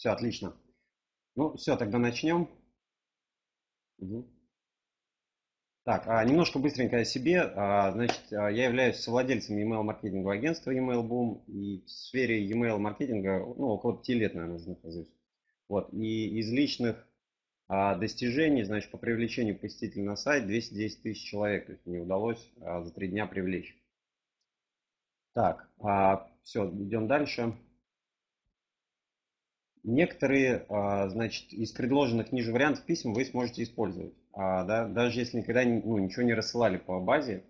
Все, отлично. Ну, все, тогда начнем. Угу. Так, а, немножко быстренько о себе. А, значит, а, я являюсь совладельцем email маркетингового агентства Email Boom и в сфере email маркетинга ну, около пяти лет, наверное, нахожусь. Вот, и из личных достижений, значит, по привлечению посетителей на сайт 210 тысяч человек, то есть мне удалось за три дня привлечь. Так, все, идем дальше. Некоторые, а, значит, из предложенных ниже вариантов писем вы сможете использовать. А, да, даже если никогда ну, ничего не рассылали по базе,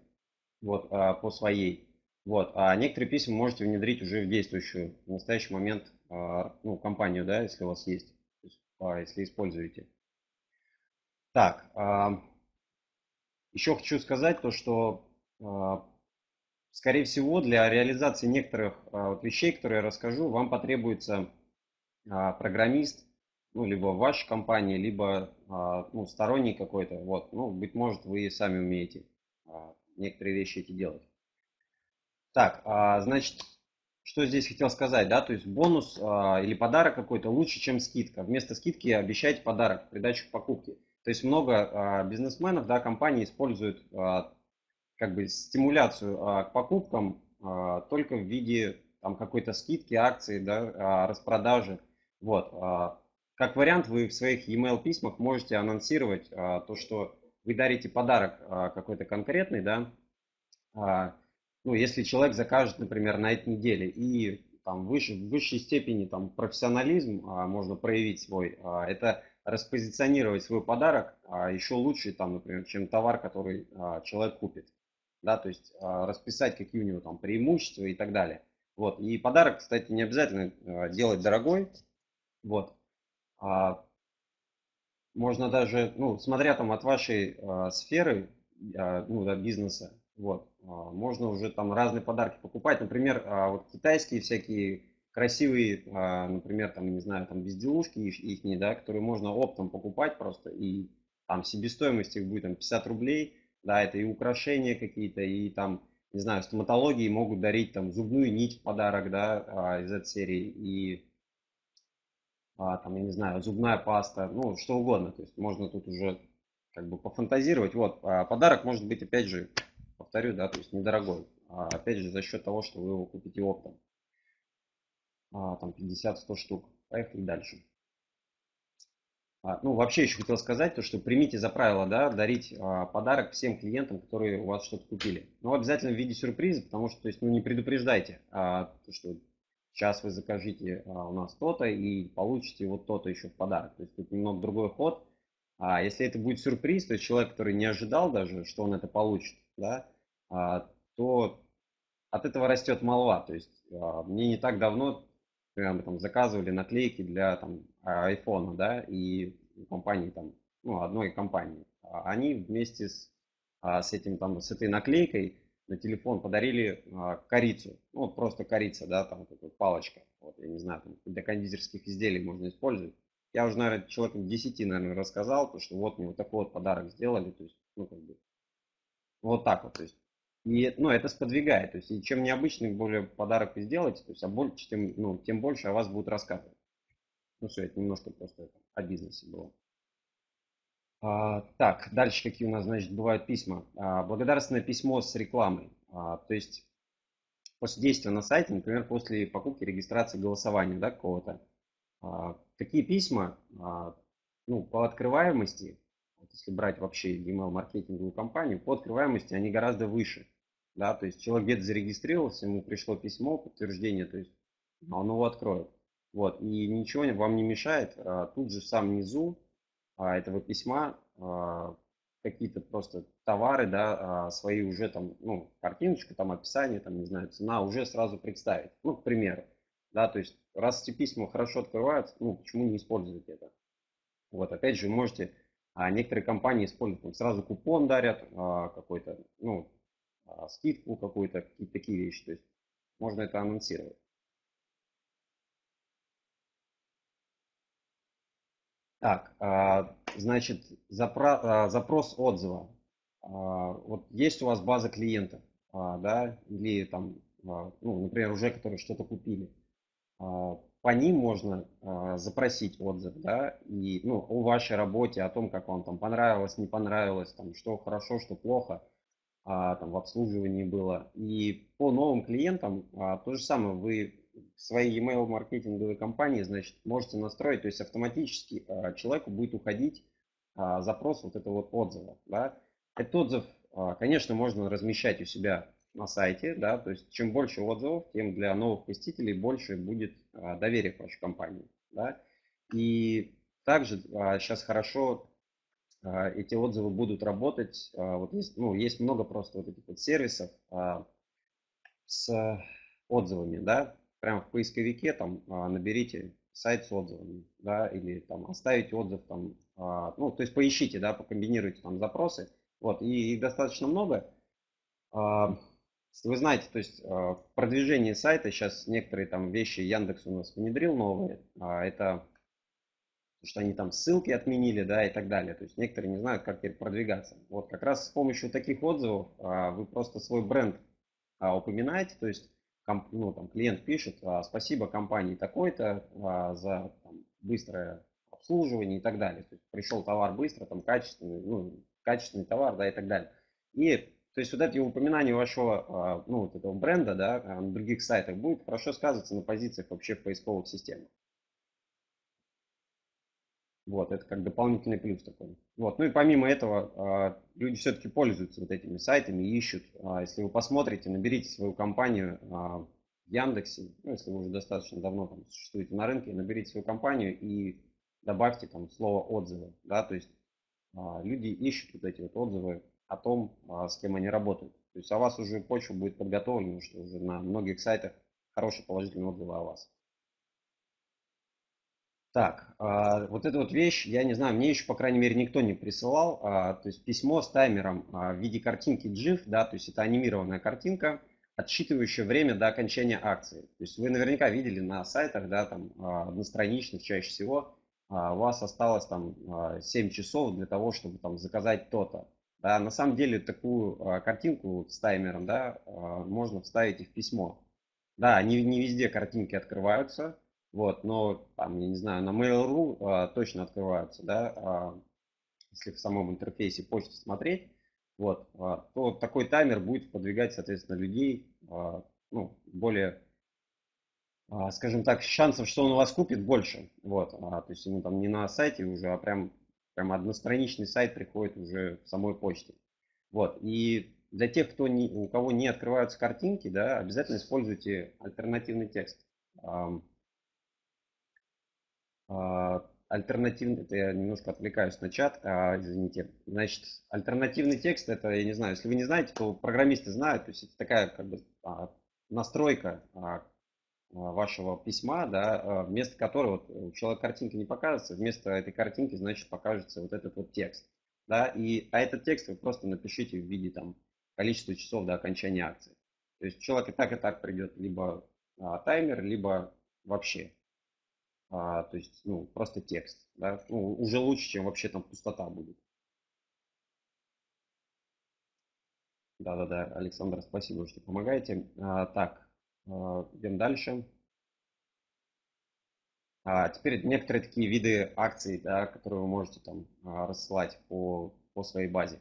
вот, а, по своей. Вот, а некоторые письма можете внедрить уже в действующую в настоящий момент ну, компанию, да, если у вас есть, если используете. Так, еще хочу сказать то, что, скорее всего, для реализации некоторых вещей, которые я расскажу, вам потребуется программист, ну, либо в вашей компании, либо а, ну, сторонний какой-то. Вот, ну, быть может, вы сами умеете а, некоторые вещи эти делать. Так, значит, что здесь хотел сказать, да, то есть бонус или подарок какой-то лучше, чем скидка. Вместо скидки обещайте подарок, придачу к покупке. То есть много бизнесменов, да, компании используют как бы стимуляцию к покупкам только в виде там какой-то скидки, акции, да, распродажи. Вот. А, как вариант, вы в своих email письмах можете анонсировать а, то, что вы дарите подарок а, какой-то конкретный, да, ну, если человек закажет, например, на этой неделе, и там выше, в высшей степени там профессионализм можно проявить свой, это распозиционировать свой подарок еще лучше, там, например, чем товар, который человек купит. Да, то есть расписать, какие у него там преимущества и так далее. Вот. И подарок, кстати, не обязательно делать дорогой. Вот. А, можно даже, ну, смотря там от вашей а, сферы, а, ну, да, бизнеса, вот, а, можно уже там разные подарки покупать. Например, а, вот китайские всякие красивые, а, например, там, не знаю, там безделушки их, их да, которые можно оптом покупать просто, и там себестоимость их будет там 50 рублей, да, это и украшения какие-то, и там, не знаю, стоматологии могут дарить там зубную нить в подарок, да, а, из этой серии, и там, я не знаю, зубная паста, ну, что угодно. То есть можно тут уже как бы пофантазировать. Вот, а подарок может быть, опять же, повторю, да, то есть недорогой. А опять же, за счет того, что вы его купите оптом. А, там 50-100 штук. Поехали дальше. А, ну, вообще еще хотел сказать, то, что примите за правило, да, дарить а, подарок всем клиентам, которые у вас что-то купили. Но обязательно в виде сюрприза, потому что, то есть, ну, не предупреждайте, а, то, что сейчас вы закажите а, у нас то-то и получите вот то-то еще в подарок. То есть тут немного другой ход. А если это будет сюрприз, то есть человек, который не ожидал даже, что он это получит, да, а, то от этого растет молва. То есть а, мне не так давно прямо там заказывали наклейки для там айфона, да, и компании там, ну, одной компании. Они вместе с, с этим там, с этой наклейкой на телефон подарили а, корицу. Ну, вот просто корица, да, там такая палочка. Вот, я не знаю, там, для кондитерских изделий можно использовать. Я уже, наверное, человеком 10, наверное, рассказал, то, что вот мне вот такой вот подарок сделали. То есть, ну, как бы, вот так вот. То есть, и, ну, это сподвигает. То есть, и чем необычный более подарок вы сделаете, то есть, а больше, тем, ну, тем больше о вас будут рассказывать. Ну, все, это немножко просто это, о бизнесе было. А, так, дальше какие у нас, значит, бывают письма. А, благодарственное письмо с рекламой. А, то есть после действия на сайте, например, после покупки, регистрации, голосования, да, какого-то. Такие письма, ну, по открываемости, если брать вообще email маркетинговую компанию, по открываемости они гораздо выше. Да, то есть человек где-то зарегистрировался, ему пришло письмо, подтверждение, то есть он его откроет. Вот, и ничего вам не мешает тут же в самом низу этого письма а, какие-то просто товары, да, а, свои уже там, ну, картиночку, там описание, там, не знаю, цена уже сразу представить. Ну, к примеру, да, то есть раз эти письма хорошо открываются, ну, почему не использовать это? Вот, опять же, можете, а некоторые компании используют, там, сразу купон дарят, а, какой-то, ну, а, скидку какую-то, какие-то такие вещи, то есть можно это анонсировать. Так, а, значит, а, запрос отзыва. А, вот есть у вас база клиентов, да, или там, ну, например, уже которые что-то купили. по ним можно запросить отзыв, да, и, ну, о вашей работе, о том, как вам там понравилось, не понравилось, там, что хорошо, что плохо, там, в обслуживании было. И по новым клиентам то же самое, вы своей email маркетинговой компании, значит, можете настроить, то есть автоматически а, человеку будет уходить а, запрос вот этого вот отзыва, да. Этот отзыв, а, конечно, можно размещать у себя на сайте, да, то есть чем больше отзывов, тем для новых посетителей больше будет а, доверия к вашей компании, да. И также сейчас хорошо эти отзывы будут работать. Вот есть, ну, есть много просто вот этих вот сервисов с отзывами, да, прямо в поисковике там а, наберите сайт с отзывами, да, или там оставите отзыв там, а, ну, то есть поищите, да, покомбинируйте там запросы, вот, и их достаточно много. А, вы знаете, то есть в продвижении сайта сейчас некоторые там вещи Яндекс у нас внедрил новые. Это что они там ссылки отменили, да, и так далее. То есть некоторые не знают, как теперь продвигаться. Вот как раз с помощью таких отзывов вы просто свой бренд упоминаете, то есть ну, там, клиент пишет, спасибо компании такой-то за там, быстрое обслуживание и так далее. То есть пришел товар быстро, там качественный, ну, качественный товар, да, и так далее. И то есть вот эти упоминания вашего, а, ну, вот этого бренда, да, на других сайтах будет хорошо сказываться на позициях вообще в поисковых системах. Вот, это как дополнительный плюс такой. Вот, ну и помимо этого, а, люди все-таки пользуются вот этими сайтами, ищут. А, если вы посмотрите, наберите свою компанию в Яндексе, ну, если вы уже достаточно давно там существуете на рынке, наберите свою компанию и добавьте там слово отзывы, да, то есть люди ищут вот эти вот отзывы о том, а, с кем они работают. То есть о вас уже почва будет подготовлена, что уже на многих сайтах хорошие положительные отзывы о вас. Так, а, вот эта вот вещь, я не знаю, мне еще, по крайней мере, никто не присылал. А, то есть письмо с таймером в виде картинки GIF, да, то есть это анимированная картинка, отсчитывающая время до окончания акции. То есть вы наверняка видели на сайтах, да, там одностраничных чаще всего, у вас осталось там 7 часов для того, чтобы там заказать то-то. Да, на самом деле такую а, картинку с таймером да, а, можно вставить и в письмо. Да, не, не везде картинки открываются, вот, но там, я не знаю, на Mail.ru а, точно открываются, да, а, если в самом интерфейсе почты смотреть, вот, а, то такой таймер будет подвигать, соответственно, людей, а, ну, более, а, скажем так, шансов, что он вас купит, больше, вот, а, то есть ему там не на сайте уже, а прям прям одностраничный сайт приходит уже в самой почте. Вот. И для тех, кто не, у кого не открываются картинки, да, обязательно используйте альтернативный текст. А, альтернативный, это я немножко отвлекаюсь на чат, а, извините. Значит, альтернативный текст, это, я не знаю, если вы не знаете, то программисты знают, то есть это такая как бы а, настройка, а, а, вашего письма, да, а, вместо которого вот, у человека картинка не покажется, вместо этой картинки, значит, покажется вот этот вот текст. Да, и, а этот текст вы просто напишите в виде там количества часов до окончания акции. То есть человек и так, и так придет либо а, таймер, либо вообще. А, то есть, ну, просто текст. Да? Ну, уже лучше, чем вообще там пустота будет. Да-да-да, Александр, спасибо, что помогаете. А, так, а, идем дальше. А теперь некоторые такие виды акций, да, которые вы можете там а, рассылать по, по своей базе.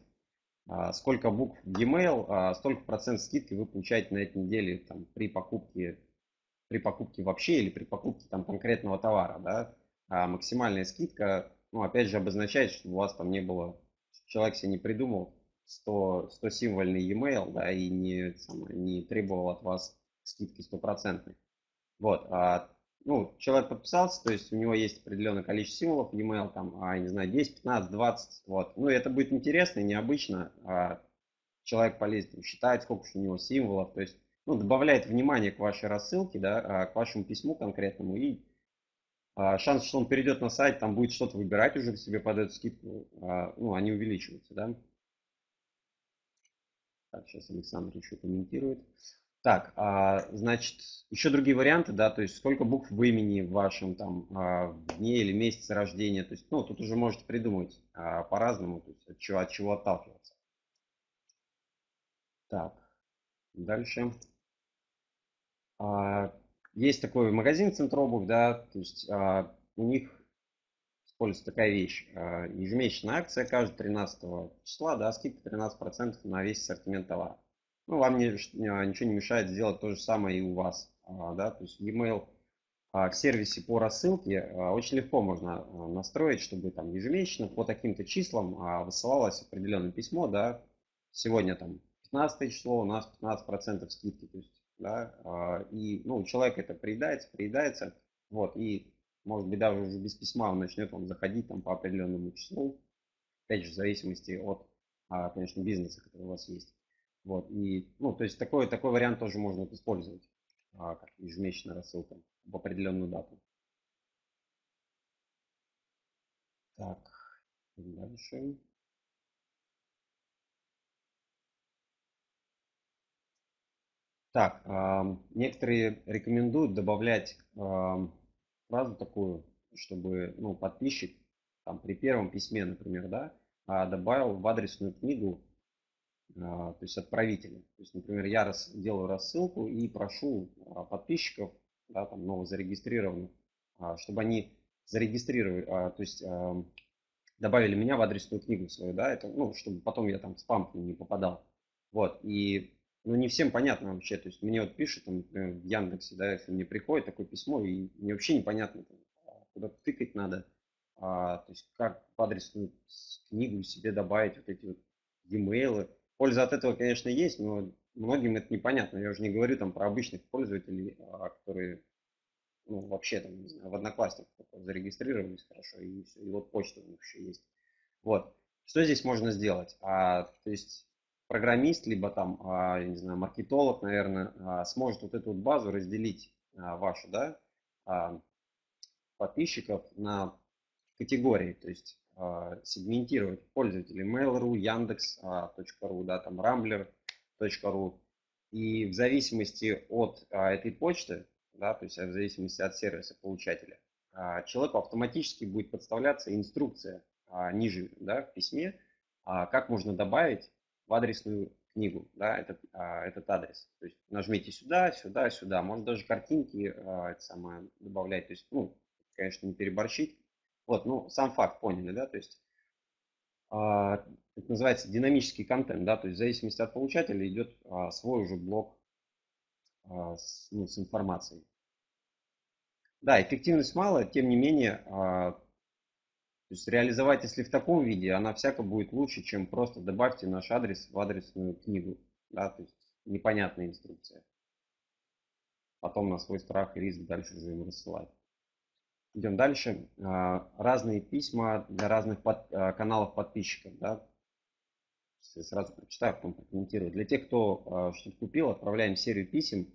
А, сколько букв в e-mail, столько процент скидки вы получаете на этой неделе там, при покупке при покупке вообще или при покупке там конкретного товара, да, а максимальная скидка, ну, опять же, обозначает, что у вас там не было, человек себе не придумал 100, 100 символьный e-mail, да, и не, не требовал от вас скидки стопроцентной. Вот, а, ну, человек подписался, то есть у него есть определенное количество символов, e-mail, там, а, не знаю, 10, 15, 20, вот. Ну, это будет интересно и необычно. А, человек полезет, считает, сколько у него символов, то есть, ну, добавляет внимание к вашей рассылке, да, а, к вашему письму конкретному, и а, шанс, что он перейдет на сайт, там будет что-то выбирать уже себе под эту скидку, а, ну, они увеличиваются, да. Так, сейчас Александр еще комментирует. Так, значит, еще другие варианты, да, то есть сколько букв в имени в вашем там а, дне или месяце рождения, то есть, ну, тут уже можете придумать по-разному, то есть от чего, от чего отталкиваться. Так, дальше. А, есть такой магазин Центробув, да, то есть а, у них используется такая вещь. А, ежемесячная акция каждого 13 числа, да, скидка 13% на весь ассортимент товара. Ну, вам не, ничего не мешает сделать то же самое и у вас, да, то есть e-mail в сервисе по рассылке очень легко можно настроить, чтобы там ежемесячно по таким-то числам высылалось определенное письмо, да, сегодня там 15 число, у нас 15% скидки, то есть, да, и, ну, у человека это приедается, приедается, вот, и, может быть, даже уже без письма он начнет вам заходить там по определенному числу, опять же, в зависимости от, конечно, бизнеса, который у вас есть. Вот, и, ну, то есть такой, такой вариант тоже можно использовать, как ежемесячная рассылка в определенную дату. Так, дальше. Так, некоторые рекомендуют добавлять фразу такую, чтобы ну, подписчик там, при первом письме, например, да, а, добавил в адресную книгу, а, то есть отправителя. То есть, например, я раз, делаю рассылку и прошу а, подписчиков да, там новозарегистрированных, чтобы они зарегистрировали, то есть добавили меня в адресную книгу свою, да, это, ну, чтобы потом я там в спам не попадал. Вот, и, ну, не всем понятно вообще, то есть мне вот пишут, там, в Яндексе, да, если мне приходит такое письмо, и мне вообще непонятно, там, куда тыкать надо, а, то есть как в адресную книгу себе добавить вот эти вот e-mail. Польза от этого, конечно, есть, но многим это непонятно. Я уже не говорю там про обычных пользователей, а, которые ну, вообще там, не знаю, в Одноклассниках зарегистрировались хорошо, и, все, и вот почта у них еще есть. Вот. Что здесь можно сделать? А, то есть программист, либо там, а, я не знаю, маркетолог, наверное, а, сможет вот эту вот базу разделить а, вашу, да, подписчиков на категории, то есть сегментировать пользователей Mail.ru, Яндекс.ру, да, там Rambler, ру. И в зависимости от этой почты, да, то есть в зависимости от сервиса получателя, человеку автоматически будет подставляться инструкция ниже да, в письме, как можно добавить в адресную книгу да, этот, а, этот адрес. То есть нажмите сюда, сюда, сюда. Можно даже картинки а, это самое, добавлять. То есть, ну, конечно, не переборщить. Вот, ну, сам факт поняли, да, то есть а, это называется динамический контент, да, то есть в зависимости от получателя идет а, свой уже блок а, с, ну, с информацией. Да, эффективность мало, тем не менее, а, то есть реализовать, если в таком виде, она всяко будет лучше, чем просто добавьте наш адрес в адресную книгу, да, то есть непонятная инструкция. Потом на свой страх и риск дальше уже им рассылать. Идем дальше. А, разные письма для разных под, а, каналов подписчиков. Да? Сразу прочитаю, потом прокомментирую. Для тех, кто а, что-то купил, отправляем серию писем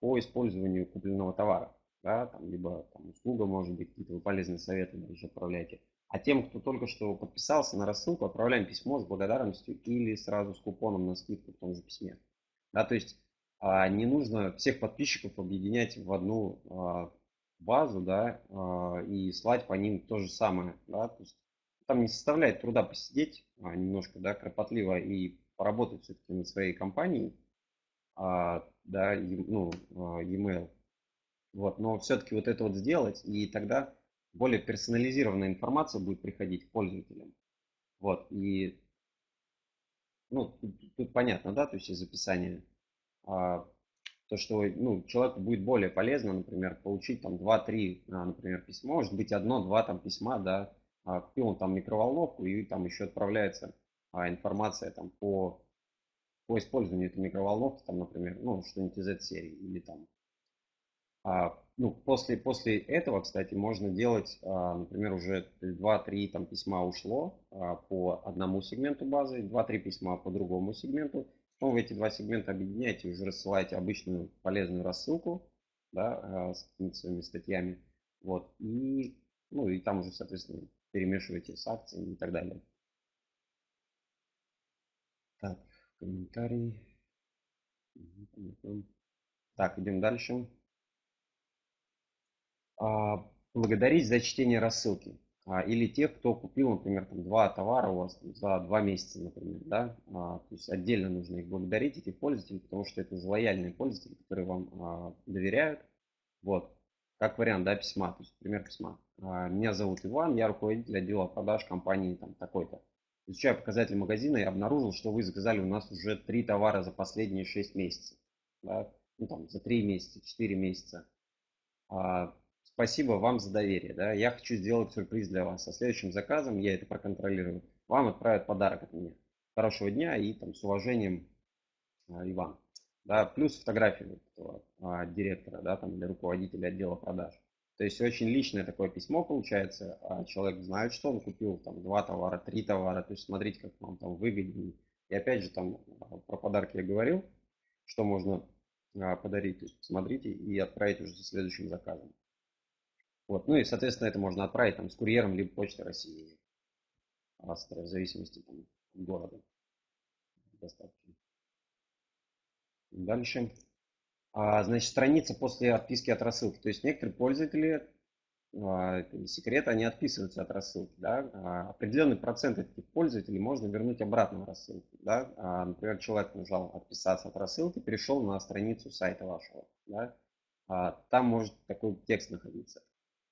по использованию купленного товара. Да? Там, либо там, услуга, может быть, какие-то полезные советы даже отправляйте. А тем, кто только что подписался на рассылку, отправляем письмо с благодарностью или сразу с купоном на скидку в том же письме. Да, то есть не нужно всех подписчиков объединять в одну базу, да, а, и слать по ним то же самое, да, то есть там не составляет труда посидеть а, немножко, да, кропотливо и поработать все-таки над своей компанией, а, да, ну, e-mail, вот, но все-таки вот это вот сделать, и тогда более персонализированная информация будет приходить пользователям, вот, и, ну, тут, тут понятно, да, то есть из описания, то, что ну, человеку будет более полезно, например, получить там 2-3, а, например, письма, может быть одно-два там письма, да, а, купил он там микроволновку и там еще отправляется а, информация там по, по использованию этой микроволновки, там, например, ну, что-нибудь из этой серии или там. А, ну, после, после этого, кстати, можно делать, а, например, уже 2-3 там, письма ушло а, по одному сегменту базы, 2-3 письма по другому сегменту. Потом вы эти два сегмента объединяете, уже рассылаете обычную полезную рассылку да, с своими статьями. Вот, и, ну, и там уже, соответственно, перемешиваете с акциями и так далее. Так, комментарий. Так, идем дальше. А, благодарить за чтение рассылки. А, или тех, кто купил, например, там, два товара у вас за два месяца, например, да, а, то есть отдельно нужно их благодарить, этих пользователей, потому что это лояльные пользователи, которые вам доверяют, Вот, как вариант, да, письма, то есть пример письма. Меня зовут Иван, я руководитель отдела продаж компании там такой-то. Изучая показатели магазина, я обнаружил, что вы заказали у нас уже три товара за последние 6 месяцев. Да? Ну, там, за 3 месяца, 4 месяца. А, спасибо вам за доверие. Да? Я хочу сделать сюрприз для вас. Со следующим заказом, я это проконтролирую, вам отправят подарок от меня. Хорошего дня и там с уважением, а, Иван. Да, плюс фотографию этого, а, директора, да, там, или руководителя отдела продаж. То есть очень личное такое письмо получается, а человек знает, что он купил, там, два товара, три товара, то есть смотрите, как вам там выгоднее. И опять же, там, а, про подарки я говорил, что можно а, подарить, то есть посмотрите и отправить уже со следующим заказом. Вот. Ну и, соответственно, это можно отправить там, с курьером либо почтой России, в зависимости там, от города доставки. Дальше. А, значит, страница после отписки от рассылки. То есть некоторые пользователи, а, секрет, они отписываются от рассылки. Да? А, определенный процент этих пользователей можно вернуть обратно в рассылку. Да? А, например, человек нажал отписаться от рассылки, перешел на страницу сайта вашего. Да? А, там может такой текст находиться.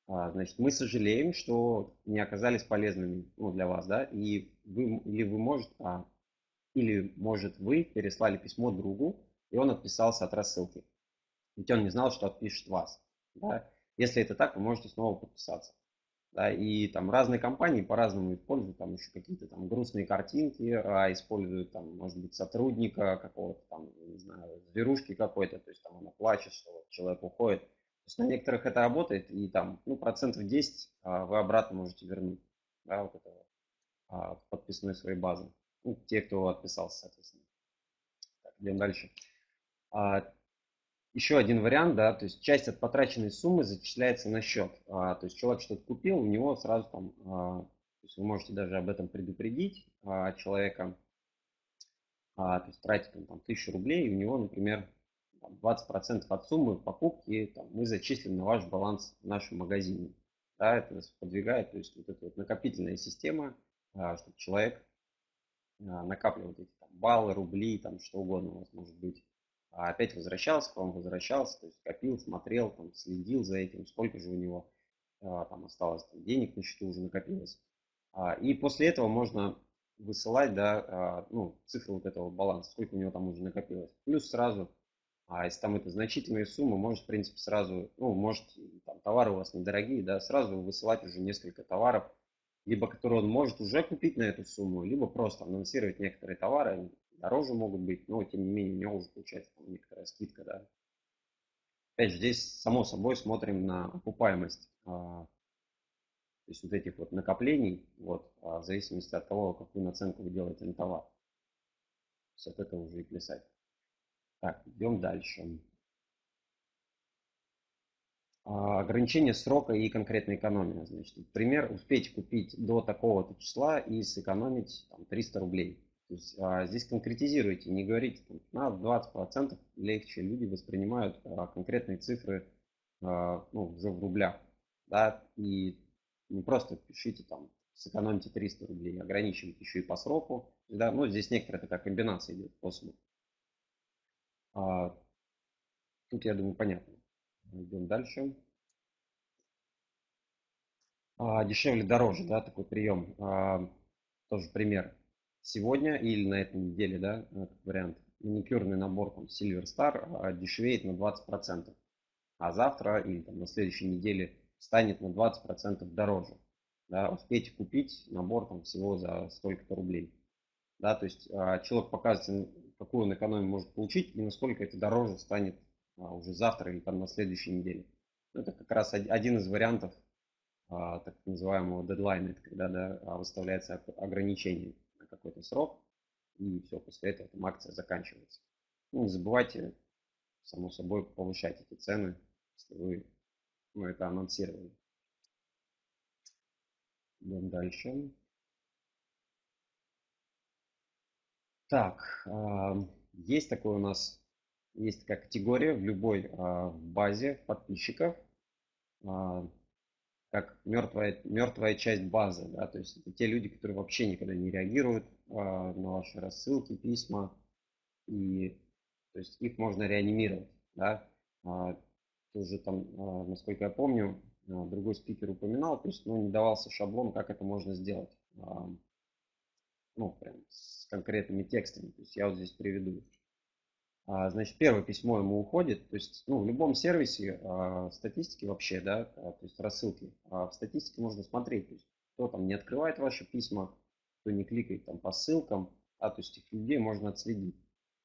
А, значит, мы сожалеем, что не оказались полезными ну, для вас, да, и вы, или вы можете, а, или может вы переслали письмо другу, и он отписался от рассылки. Ведь он не знал, что отпишет вас. Да? Если это так, вы можете снова подписаться. Да, и там разные компании по-разному используют, там еще какие-то там грустные картинки, а используют там, может быть, сотрудника какого-то там, не знаю, зверушки какой-то, то есть там она плачет, что человек уходит. То есть на некоторых это работает, и там, ну, процентов 10 а, вы обратно можете вернуть, да, вот это а, подписной своей базы. Ну, те, кто отписался, соответственно. Так, идем дальше. А, еще один вариант, да, то есть часть от потраченной суммы зачисляется на счет. То есть человек что-то купил, у него сразу там, то есть вы можете даже об этом предупредить человека, то есть тратит он там тысячу рублей, и у него, например, 20% от суммы покупки там, мы зачислим на ваш баланс в нашем магазине. Да, это подвигает, то есть вот эта вот накопительная система, а, чтобы человек а, накапливал эти там, баллы, рубли, там что угодно у вас может быть а опять возвращался, к вам возвращался, то есть копил, смотрел, там, следил за этим, сколько же у него а, там осталось там, денег на счету уже накопилось. И после этого можно высылать, да, ну, цифры вот этого баланса, сколько у него там уже накопилось. Плюс сразу, а если там это значительные суммы, может, в принципе, сразу, ну, может, там товары у вас недорогие, да, сразу высылать уже несколько товаров, либо которые он может уже купить на эту сумму, либо просто анонсировать некоторые товары, дороже могут быть, но тем не менее у него уже получается там, некоторая скидка, да. Опять же, здесь само собой смотрим на окупаемость, а, то есть вот этих вот накоплений, вот, а, в зависимости от того, какую наценку вы делаете на товар. То есть от этого уже и плясать. Так, идем дальше. А, ограничение срока и конкретная экономия. Значит, например, успеть купить до такого-то числа и сэкономить там, 300 рублей. То есть а, здесь конкретизируйте, не говорите там, на 20% легче люди воспринимают а, конкретные цифры а, ну, уже в рублях. Да, и не просто пишите там, сэкономьте 300 рублей, ограничивайте еще и по сроку. Да, ну, здесь некоторая такая комбинация идет способов. А, тут, я думаю, понятно. Идем дальше. А, дешевле, дороже, да, такой прием. А, тоже пример сегодня или на этой неделе, да, как вариант, маникюрный набор там Silver Star дешевеет на 20%, а завтра или там, на следующей неделе станет на 20% дороже. Да, успейте купить набор там всего за столько-то рублей. Да, то есть человек показывает, какую он экономию может получить и насколько это дороже станет а, уже завтра или там на следующей неделе. Это как раз один из вариантов так называемого дедлайна, это когда да, выставляется ограничение какой-то срок, и все, после этого там акция заканчивается. Ну, не забывайте, само собой, повышать эти цены, если вы ну, это анонсировали. Идем дальше. Так, есть такой у нас, есть такая категория в любой а, базе подписчиков, а, как мертвая, мертвая часть базы. Да? То есть это те люди, которые вообще никогда не реагируют а, на ваши рассылки, письма. И то есть их можно реанимировать. Да? А, уже там, а, насколько я помню, а, другой спикер упоминал, то есть, ну, не давался шаблон, как это можно сделать. А, ну, прям с конкретными текстами. То есть я вот здесь приведу. Значит, первое письмо ему уходит. То есть, ну, в любом сервисе статистики вообще, да, то есть рассылки. В статистике можно смотреть, то есть, кто там не открывает ваши письма, кто не кликает там по ссылкам, а, то есть этих людей можно отследить.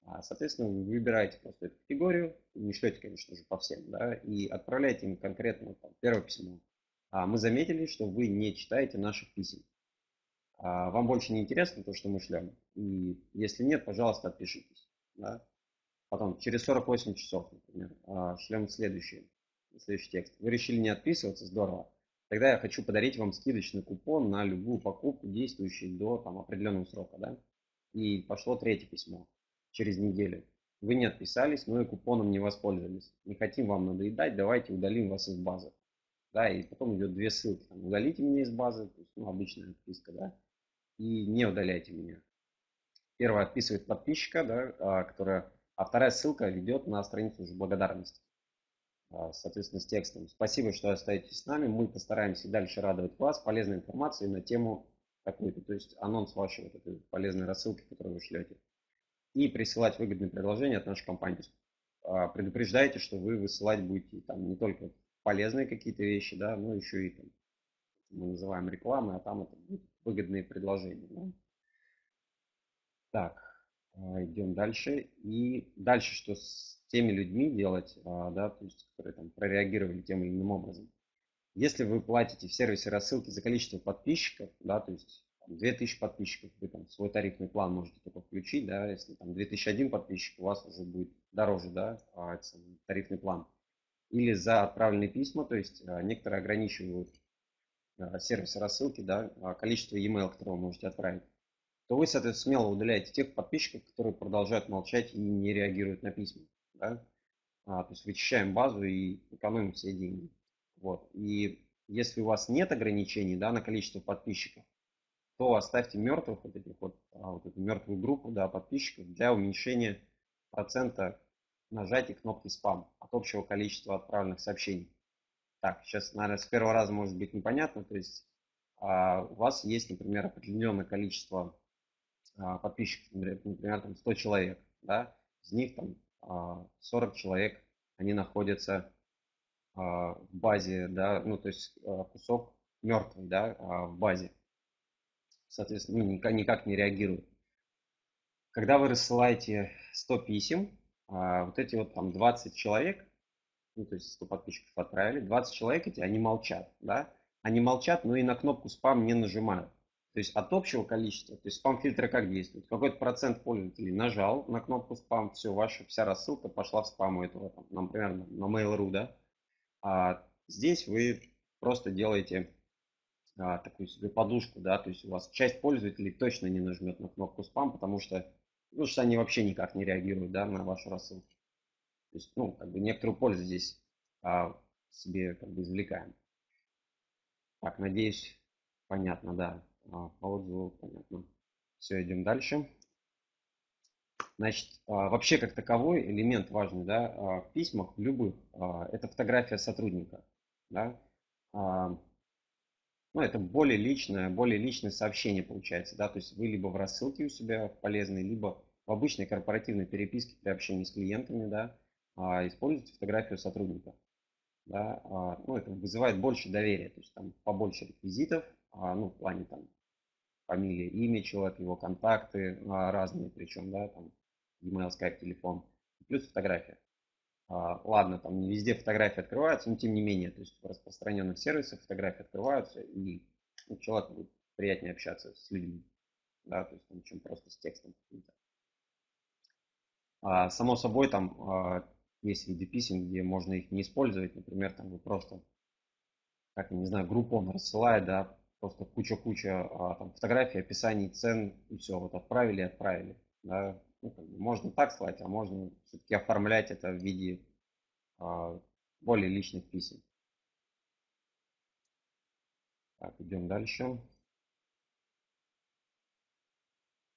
А, соответственно, вы выбираете просто эту категорию, не шлете, конечно же, по всем, да, и отправляете им конкретно там, первое письмо. А мы заметили, что вы не читаете наших писем. А вам больше не интересно то, что мы шлем. И если нет, пожалуйста, отпишитесь. Да? Потом, через 48 часов, например, а, шлем следующий, следующий текст. Вы решили не отписываться, здорово. Тогда я хочу подарить вам скидочный купон на любую покупку, действующую до там, определенного срока. Да? И пошло третье письмо через неделю. Вы не отписались, но и купоном не воспользовались. Не хотим вам надоедать, давайте удалим вас из базы. Да, и потом идет две ссылки. Там, удалите меня из базы, то есть, ну, обычная отписка, да, и не удаляйте меня. Первая отписывает подписчика, да, а, которая, а вторая ссылка ведет на страницу уже благодарности. А, соответственно, с текстом. Спасибо, что остаетесь с нами. Мы постараемся дальше радовать вас полезной информацией на тему какую-то, то есть анонс вашей вот этой полезной рассылки, которую вы шлете и присылать выгодные предложения от нашей компании. А, предупреждайте, что вы высылать будете там не только полезные какие-то вещи, да, но еще и там, мы называем рекламой, а там это будут выгодные предложения. Да. Так, а, идем дальше. И дальше, что с теми людьми делать, а, да, то есть, которые там прореагировали тем или иным образом. Если вы платите в сервисе рассылки за количество подписчиков, да, то есть 2000 подписчиков, вы там свой тарифный план можете только включить, да, если там 2001 подписчик, у вас уже будет дороже, да, а, тарифный план. Или за отправленные письма, то есть некоторые ограничивают а, сервисы рассылки, да, количество e-mail, которые вы можете отправить, то вы, соответственно, смело удаляете тех подписчиков, которые продолжают молчать и не реагируют на письма, да. А, то есть вычищаем базу и экономим все деньги. Вот. И если у вас нет ограничений да, на количество подписчиков, то оставьте мертвых, вот этих вот, а, вот эту мертвую группу да, подписчиков для уменьшения процента нажатия кнопки спам от общего количества отправленных сообщений. Так, сейчас, наверное, с первого раза может быть непонятно. То есть а, у вас есть, например, определенное количество а, подписчиков, например, там 100 человек, да, из них там а, 40 человек, они находятся а, в базе, да, ну, то есть а, кусок мертвый, да, а, в базе соответственно, ну, никак, не реагируют. Когда вы рассылаете 100 писем, а, вот эти вот там 20 человек, ну, то есть 100 подписчиков отправили, 20 человек эти, они молчат, да, они молчат, но и на кнопку спам не нажимают. То есть от общего количества, то есть спам-фильтры как действуют? Какой-то процент пользователей нажал на кнопку спам, все, ваша вся рассылка пошла в спам у этого, там, например, на Mail.ru, да. А здесь вы просто делаете а, такую себе подушку, да, то есть у вас часть пользователей точно не нажмет на кнопку спам, потому что, ну, что они вообще никак не реагируют, да, на вашу рассылку. То есть, ну, как бы некоторую пользу здесь а, себе как бы извлекаем. Так, надеюсь, понятно, да, а, по отзыву понятно. Все, идем дальше. Значит, а, вообще как таковой элемент важный, да, а, в письмах любых, а, это фотография сотрудника, да, ну, это более личное, более личное сообщение получается, да, то есть вы либо в рассылке у себя полезной, либо в обычной корпоративной переписке при общении с клиентами, да, а, используйте фотографию сотрудника. Да, а, ну, это вызывает больше доверия, то есть там побольше реквизитов, а, ну, в плане там фамилия, имя человека, его контакты разные, причем, да, там, email, skype, телефон, плюс фотография. А, ладно, там не везде фотографии открываются, но тем не менее, то есть в распространенных сервисах фотографии открываются, и ну, человеку будет приятнее общаться с людьми, да, то есть там, чем просто с текстом. А, само собой, там а, есть виды писем, где можно их не использовать, например, там вы просто, как я не знаю, группу он рассылает, да, просто куча-куча а, фотографий, описаний цен, и все, вот отправили, отправили, да, ну, как бы можно так слать, а можно все-таки оформлять это в виде а, более личных писем. Так, идем дальше.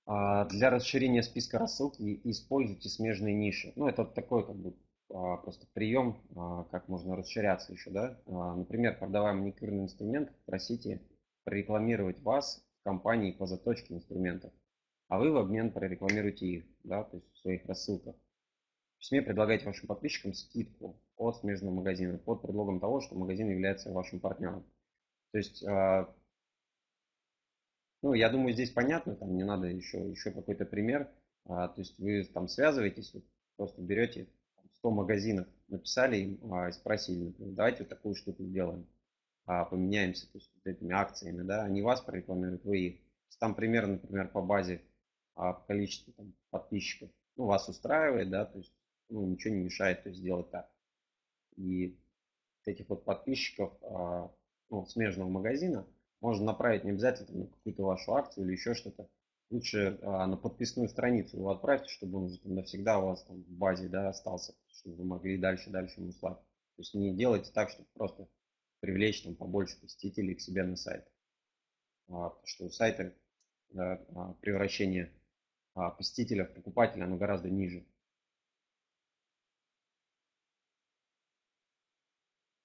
А, для расширения списка рассылки используйте смежные ниши. Ну, это такой как бы просто прием, а, как можно расширяться еще, да. А, например, продавая маникюрный инструмент, просите прорекламировать вас в компании по заточке инструментов, а вы в обмен прорекламируете их, да, то есть в своих рассылках. В письме предлагайте вашим подписчикам скидку от смежного магазина под предлогом того, что магазин является вашим партнером. То есть, ну, я думаю, здесь понятно, там не надо еще, еще какой-то пример. То есть вы там связываетесь, просто берете 100 магазинов, написали им а, и спросили, например, давайте вот такую штуку сделаем, а, поменяемся то есть, вот этими акциями, да, они вас прорекламируют, вы их. Там примерно, например, по базе а, количества там, подписчиков, ну, вас устраивает, да, то есть, ну, ничего не мешает то есть, сделать так. И этих вот подписчиков а, ну, смежного магазина можно направить не обязательно на какую-то вашу акцию или еще что-то, лучше а, на подписную страницу его отправьте, чтобы он навсегда у вас там в базе да, остался, чтобы вы могли дальше дальше ему слать. То есть не делайте так, чтобы просто привлечь там побольше посетителей к себе на сайт. А, потому что у сайта да, а, превращение а, посетителя в покупателя оно гораздо ниже.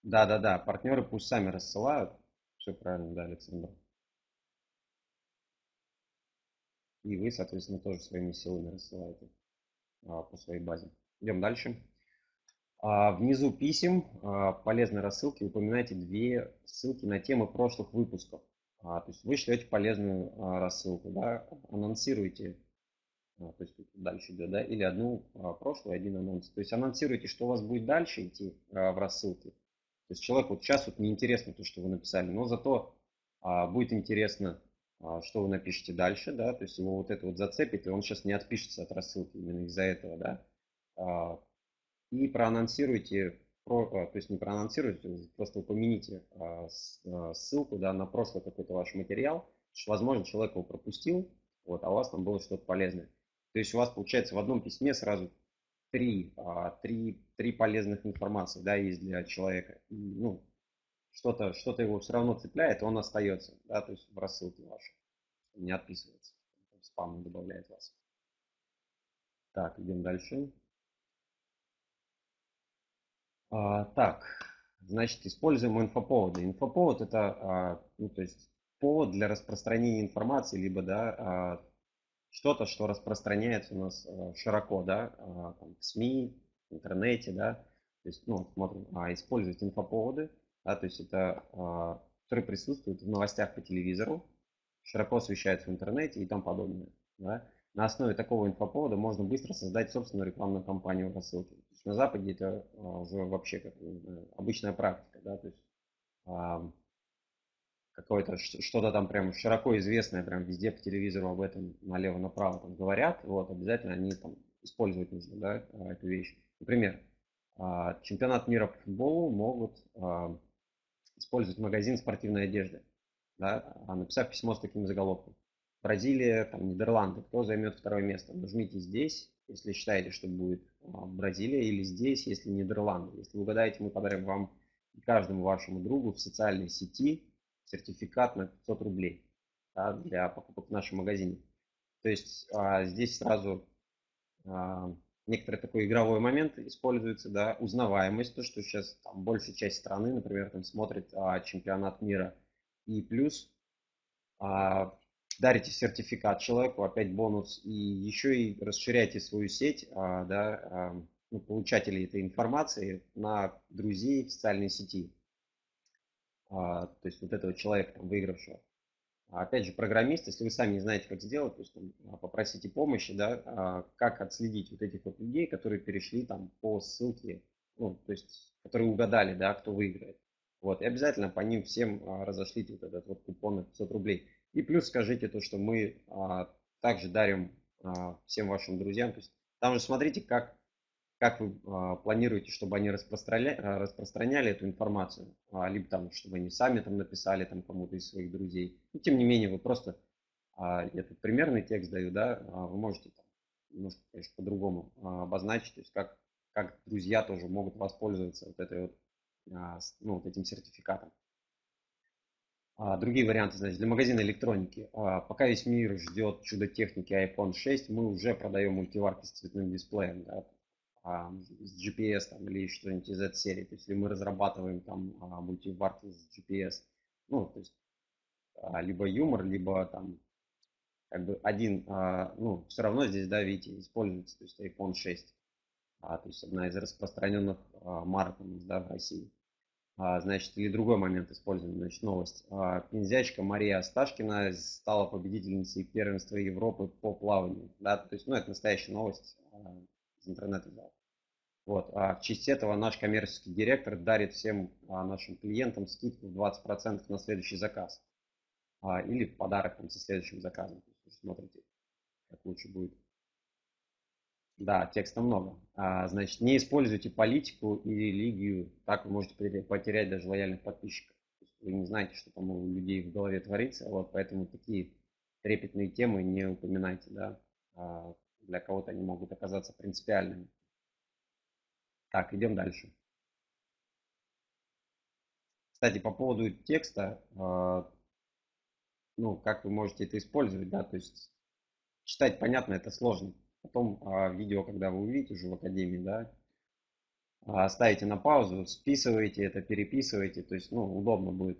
Да, да, да, партнеры пусть сами рассылают. Все правильно, да, Александр. И вы, соответственно, тоже своими силами рассылаете а, по своей базе. Идем дальше. А, внизу писем а, полезной рассылки упоминайте две ссылки на темы прошлых выпусков. То есть вы шлете полезную рассылку, да, анонсируете, то есть дальше идет, да, или одну прошлую, один анонс. То есть анонсируете, что у вас будет дальше идти в рассылке. То есть человеку вот сейчас вот неинтересно то, что вы написали, но зато будет интересно что вы напишете дальше, да, то есть его вот это вот зацепит, и он сейчас не отпишется от рассылки именно из-за этого, да. А, и проанонсируйте, а, то есть не проанонсируйте, просто упомяните ссылку, да, на прошлый какой-то ваш материал, возможно, человек его пропустил, вот, а у вас там было что-то полезное. То есть у вас получается в одном письме сразу три, три, три полезных информации, да, есть для человека. Ну, что-то что его все равно цепляет, он остается, да, то есть в рассылке вашей, не отписывается, спам не добавляет вас. Так, идем дальше. А, так, значит, используем инфоповоды. Инфоповод это, а, ну, то есть повод для распространения информации, либо, да, а, что-то, что распространяется у нас а, широко, да, а, там, в СМИ, в интернете, да, то есть, ну, смотрим, а, использовать инфоповоды, да, то есть это, а, которые присутствуют в новостях по телевизору, широко освещаются в интернете и тому подобное. Да. На основе такого инфоповода можно быстро создать собственную рекламную кампанию в рассылке. То есть на Западе это а, уже вообще как обычная практика, да, то есть а, какое-то что-то там прям широко известное, прям везде по телевизору об этом налево-направо там говорят, вот, обязательно они там использовать нужно, да, эту вещь. Например, чемпионат мира по футболу могут использовать магазин спортивной одежды, да, написав письмо с таким заголовком. Бразилия, там, Нидерланды, кто займет второе место? Нажмите здесь, если считаете, что будет а, Бразилия, или здесь, если Нидерланды. Если вы угадаете, мы подарим вам и каждому вашему другу в социальной сети сертификат на 500 рублей да, для покупок в нашем магазине. То есть а, здесь сразу а, некоторый такой игровой момент используется, да, узнаваемость, то, что сейчас там большая часть страны, например, там смотрит а, чемпионат мира, и плюс а, дарите сертификат человеку, опять бонус, и еще и расширяйте свою сеть, а, да, а, ну, получателей этой информации на друзей в социальной сети. А, то есть вот этого человека, там, выигравшего. А опять же, программист, если вы сами не знаете, как сделать, то есть там, а, попросите помощи, да, а, как отследить вот этих вот людей, которые перешли там по ссылке, ну, то есть, которые угадали, да, кто выиграет. Вот, и обязательно по ним всем разошлите вот этот вот купон на 500 рублей. И плюс скажите то, что мы также дарим всем вашим друзьям. То есть там же смотрите, как как вы а, планируете, чтобы они распространяли, а, распространяли эту информацию, а, либо там, чтобы они сами там написали там кому-то из своих друзей. Но тем не менее, вы просто, я тут примерный текст даю, да, вы можете там, немножко, конечно, по-другому обозначить, то есть как, как друзья тоже могут воспользоваться вот этой вот, ну, вот этим сертификатом. Другие варианты, значит, для магазина электроники. Пока весь мир ждет чудо техники iPhone 6, мы уже продаем мультиварки с цветным дисплеем. Да, а, с GPS там, или что-нибудь из этой серии. То есть, если мы разрабатываем там а, мультиварки с GPS, ну, то есть, а, либо юмор, либо там как бы один, а, ну, все равно здесь, да, видите, используется, то есть iPhone 6. А, то есть одна из распространенных а, марок да, в России. Значит, или другой момент используем, значит, новость. Пензячка Мария Асташкина стала победительницей первенства Европы по плаванию. Да, то есть, ну, это настоящая новость а, из интернета. Вот. А в честь этого наш коммерческий директор дарит всем а, нашим клиентам скидку в 20% на следующий заказ. А, или подарок там, со следующим заказом. Смотрите, как лучше будет. Да, текста много. А, значит, не используйте политику и религию, так вы можете потерять даже лояльных подписчиков. Вы не знаете, что там у людей в голове творится, вот поэтому такие трепетные темы не упоминайте, да. А, для кого-то они могут оказаться принципиальными. Так, идем дальше. Кстати, по поводу текста, а, ну, как вы можете это использовать, да, то есть читать понятно, это сложно. Потом а, видео, когда вы увидите уже в Академии, да, а, ставите на паузу, списываете это, переписываете, то есть, ну, удобно будет,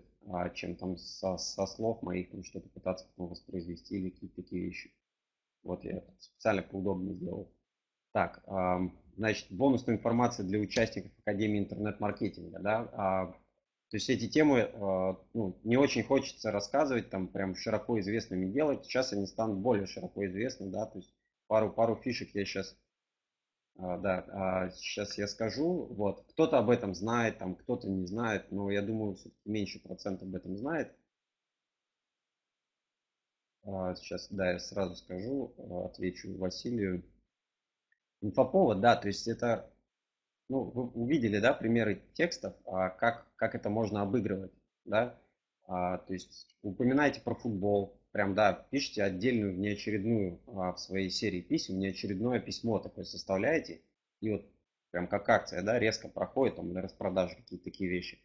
чем там со, со слов моих там что-то пытаться потом воспроизвести или какие-то такие вещи. Вот я специально поудобнее сделал. Так, значит, бонусная информация для участников Академии интернет-маркетинга, да, а, то есть эти темы а, ну, не очень хочется рассказывать, там прям широко известными делать. Сейчас они станут более широко известны, да, то есть пару, пару фишек я сейчас, а, да, а, сейчас я скажу. Вот. Кто-то об этом знает, там, кто-то не знает, но я думаю, меньше процент об этом знает. А, сейчас, да, я сразу скажу, отвечу Василию. Инфоповод, да, то есть это, ну, вы увидели, да, примеры текстов, как, как это можно обыгрывать, да, то есть упоминайте про футбол, прям, да, пишите отдельную внеочередную а, в своей серии писем, внеочередное письмо такое составляете, и вот прям как акция, да, резко проходит там на распродажу какие-то такие вещи.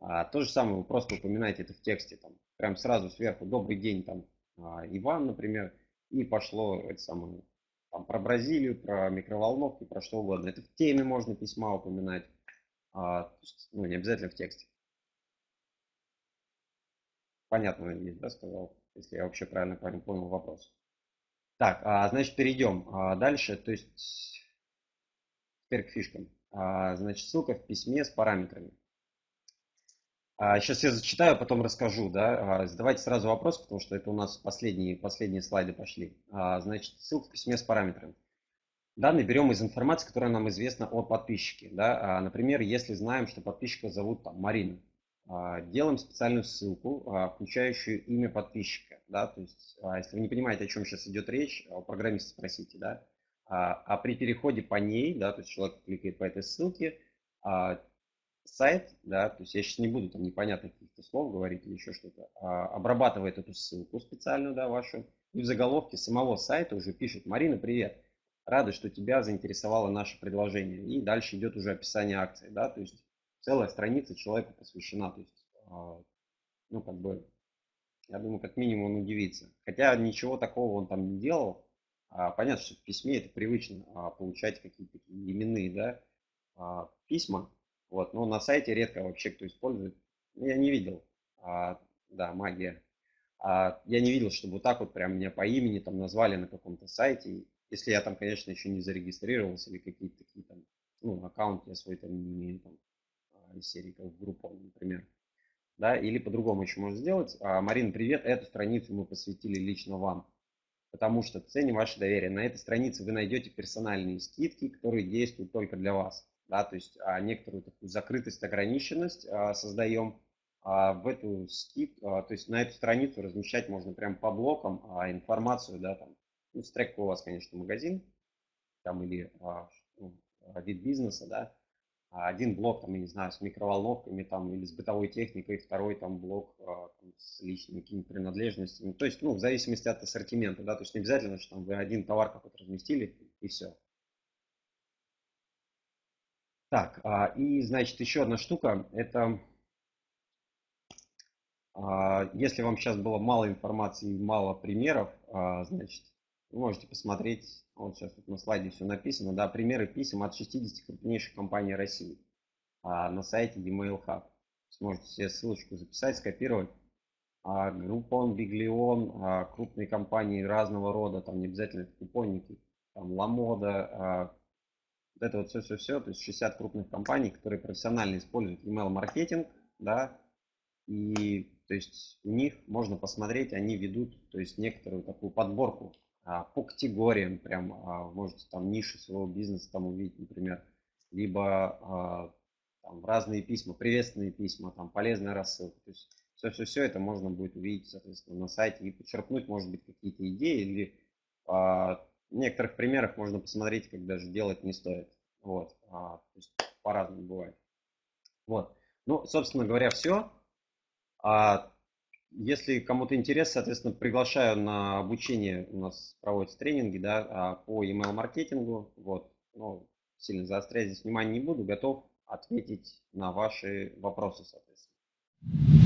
А, то же самое, вы просто упоминаете это в тексте, там, прям сразу сверху, добрый день, там, а, Иван, например, и пошло это самое, там, про Бразилию, про микроволновки, про что угодно. Это в теме можно письма упоминать, а, ну, не обязательно в тексте. Понятно, надеюсь, да, сказал? если я вообще правильно понял вопрос. Так, а, значит, перейдем а, дальше. То есть, теперь к фишкам. Значит, ссылка в письме с параметрами. Сейчас я зачитаю, потом расскажу. Да? Задавайте сразу вопрос, потому что это у нас последние, последние слайды пошли. Значит, ссылка в письме с параметрами. Данные берем из информации, которая нам известна о подписчике. Да? Например, если знаем, что подписчика зовут там, Марина, а, делаем специальную ссылку, а, включающую имя подписчика. Да? То есть, а, если вы не понимаете, о чем сейчас идет речь, у программиста спросите. Да? А при переходе по ней, да, то есть человек кликает по этой ссылке, сайт, да, то есть я сейчас не буду там непонятных каких-то слов говорить или еще что-то, обрабатывает эту ссылку специальную, да, вашу, и в заголовке самого сайта уже пишет «Марина, привет, рада, что тебя заинтересовало наше предложение». И дальше идет уже описание акции, да, то есть целая страница человеку посвящена. То есть, а, ну, как бы, я думаю, как минимум он удивится. Хотя ничего такого он там не делал. А, понятно, что в письме это привычно а, получать какие-то именные, да, письма. Вот, но на сайте редко вообще кто использует. Ну, я не видел. Да, магия. Я не видел, чтобы вот так вот прям меня по имени там назвали на каком-то сайте. Если я там, конечно, еще не зарегистрировался или какие-то такие там, ну, аккаунт я свой там не имею там из серии как в группу, например. Да, или по-другому еще можно сделать. А, Марина, привет, эту страницу мы посвятили лично вам, потому что ценим ваше доверие. На этой странице вы найдете персональные скидки, которые действуют только для вас. Да, то есть а, некоторую такую закрытость, ограниченность а, создаем. А, в эту скид, то есть на эту страницу размещать можно прям по блокам информацию, да, там, ну, стрек у вас, конечно, магазин, там или ну, вид бизнеса, да, один блок, там, я не знаю, с микроволновками там, или с бытовой техникой, второй там блок там, с личными какими-то принадлежностями. То есть, ну, в зависимости от ассортимента, да, то есть не обязательно, что там вы один товар какой-то разместили и все. Так, а, и, значит, еще одна штука, это если вам сейчас было мало информации, мало примеров, значит, вы можете посмотреть Вот сейчас тут на слайде все написано, да, примеры писем от 60 крупнейших компаний России а, на сайте Gmail Hub. Сможете себе ссылочку записать, скопировать. А, Groupon, Биглион, а, крупные компании разного рода, там не обязательно купонники, там Ламода, а, вот это вот все-все-все, то есть 60 крупных компаний, которые профессионально используют email маркетинг, да, и то есть у них можно посмотреть, они ведут, то есть некоторую такую подборку а, по категориям, прям а, можете там ниши своего бизнеса там увидеть, например, либо а, там, разные письма, приветственные письма, там полезная рассылка, то есть все-все-все это можно будет увидеть, соответственно, на сайте и подчеркнуть, может быть, какие-то идеи или а, некоторых примерах можно посмотреть, как даже делать не стоит. Вот, а, по-разному бывает. Вот. Ну, собственно говоря, все. А если кому-то интересно, соответственно, приглашаю на обучение. У нас проводятся тренинги да, а, по email маркетингу. Вот. Ну, сильно заострять здесь внимание не буду. Готов ответить на ваши вопросы, соответственно.